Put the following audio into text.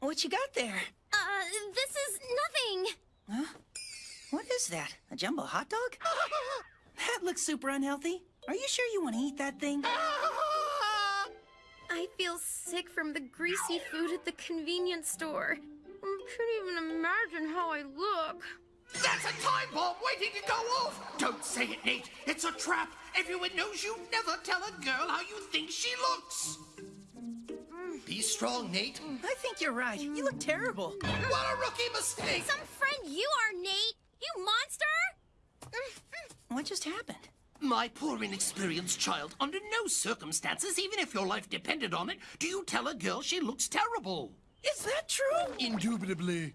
What you got there? Uh, this is nothing. Huh? What is that? A jumbo hot dog? That looks super unhealthy. Are you sure you want to eat that thing? I feel sick from the greasy food at the convenience store. I can't even imagine how I look. That's a time bomb waiting to go off! Don't say it, Nate. It's a trap. Everyone knows you never tell a girl how you think she looks. Be strong, Nate. Mm, I think you're right. You look terrible. What a rookie mistake! Some friend you are, Nate! You monster! Mm-hmm. What just happened? My poor inexperienced child, under no circumstances, even if your life depended on it, do you tell a girl she looks terrible. Is that true? Indubitably.